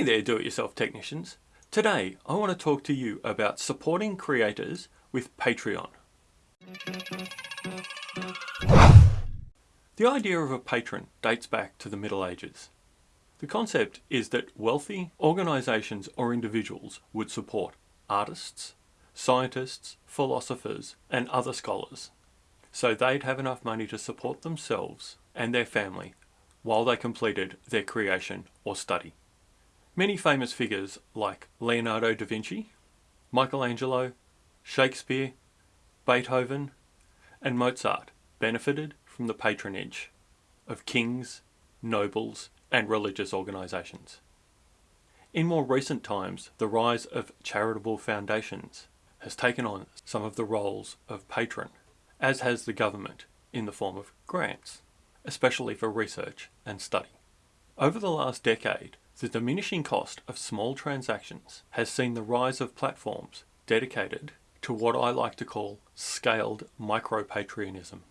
Hey there do-it-yourself technicians. Today I want to talk to you about supporting creators with Patreon. The idea of a patron dates back to the Middle Ages. The concept is that wealthy organisations or individuals would support artists, scientists, philosophers and other scholars so they'd have enough money to support themselves and their family while they completed their creation or study. Many famous figures like Leonardo da Vinci, Michelangelo, Shakespeare, Beethoven and Mozart benefited from the patronage of kings, nobles and religious organisations. In more recent times, the rise of charitable foundations has taken on some of the roles of patron, as has the government in the form of grants, especially for research and study. Over the last decade, the diminishing cost of small transactions has seen the rise of platforms dedicated to what I like to call scaled micro-patrionism.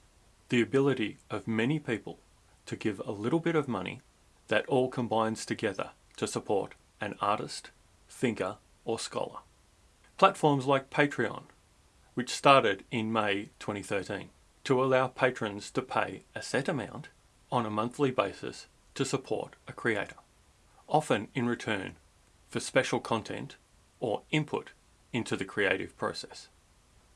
The ability of many people to give a little bit of money that all combines together to support an artist, thinker or scholar. Platforms like Patreon, which started in May 2013, to allow patrons to pay a set amount on a monthly basis to support a creator, often in return for special content or input into the creative process.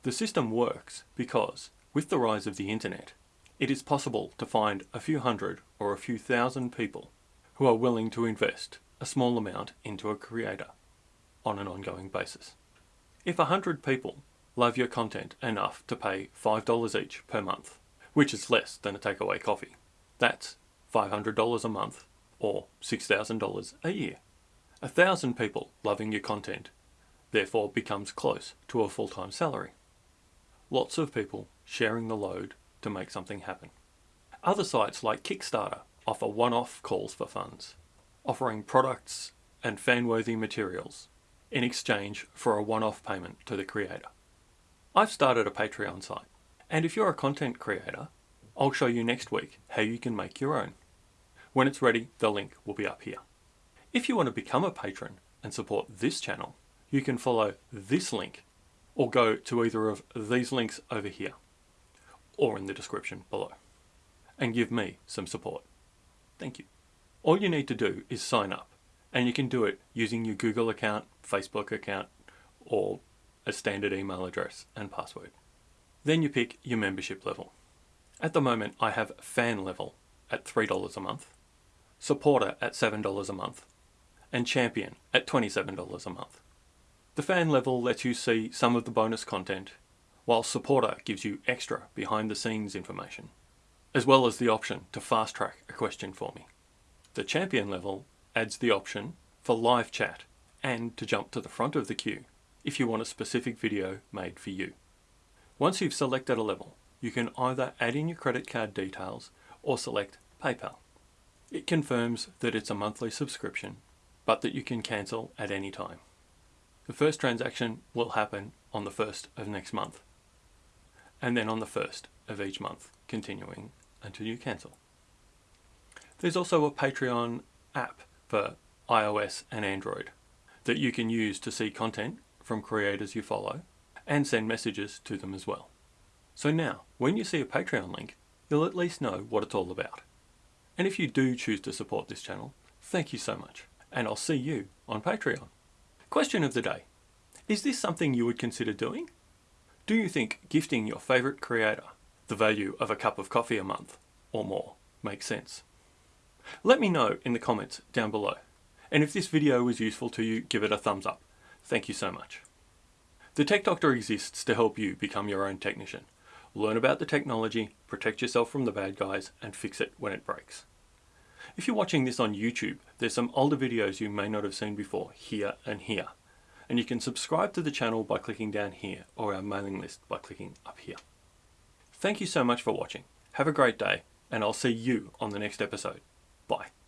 The system works because, with the rise of the internet, it is possible to find a few hundred or a few thousand people who are willing to invest a small amount into a creator on an ongoing basis. If a hundred people love your content enough to pay $5 each per month, which is less than a takeaway coffee, that's $500 a month or $6,000 a year. A thousand people loving your content therefore becomes close to a full-time salary. Lots of people sharing the load to make something happen. Other sites like Kickstarter offer one-off calls for funds, offering products and fan-worthy materials in exchange for a one-off payment to the creator. I've started a Patreon site, and if you're a content creator, I'll show you next week how you can make your own. When it's ready, the link will be up here. If you want to become a patron and support this channel, you can follow this link or go to either of these links over here or in the description below and give me some support. Thank you. All you need to do is sign up and you can do it using your Google account, Facebook account or a standard email address and password. Then you pick your membership level. At the moment I have fan level at $3 a month, supporter at $7 a month and champion at $27 a month. The fan level lets you see some of the bonus content while supporter gives you extra behind the scenes information, as well as the option to fast track a question for me. The champion level adds the option for live chat and to jump to the front of the queue if you want a specific video made for you. Once you've selected a level, you can either add in your credit card details or select PayPal. It confirms that it's a monthly subscription, but that you can cancel at any time. The first transaction will happen on the 1st of next month and then on the 1st of each month, continuing until you cancel. There's also a Patreon app for iOS and Android that you can use to see content from creators you follow and send messages to them as well. So now, when you see a Patreon link, you'll at least know what it's all about. And if you do choose to support this channel, thank you so much, and I'll see you on Patreon. Question of the day. Is this something you would consider doing? Do you think gifting your favourite creator the value of a cup of coffee a month or more makes sense? Let me know in the comments down below. And if this video was useful to you, give it a thumbs up. Thank you so much. The Tech Doctor exists to help you become your own technician. Learn about the technology, protect yourself from the bad guys, and fix it when it breaks. If you're watching this on YouTube, there's some older videos you may not have seen before, here and here and you can subscribe to the channel by clicking down here or our mailing list by clicking up here. Thank you so much for watching. Have a great day and I'll see you on the next episode. Bye.